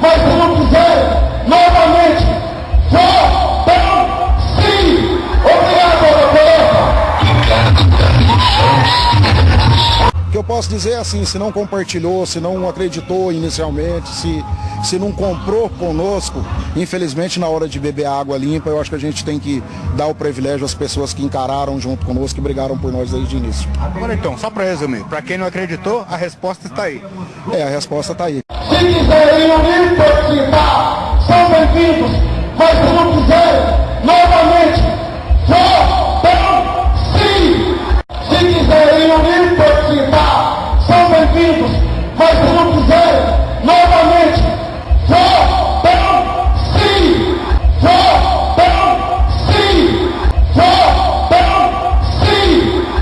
Mas se não quiser, novamente, votam sim. Obrigado, doutora. O que eu posso dizer é assim, se não compartilhou, se não acreditou inicialmente, se, se não comprou conosco, infelizmente na hora de beber água limpa, eu acho que a gente tem que dar o privilégio às pessoas que encararam junto conosco e brigaram por nós desde o início. Agora então, só para resumir, para quem não acreditou, a resposta está aí. É, a resposta está aí. Se quiserem unir participar, são bem-vindos. Mas se não quiserem, novamente, votam sim. Se quiserem unir participar,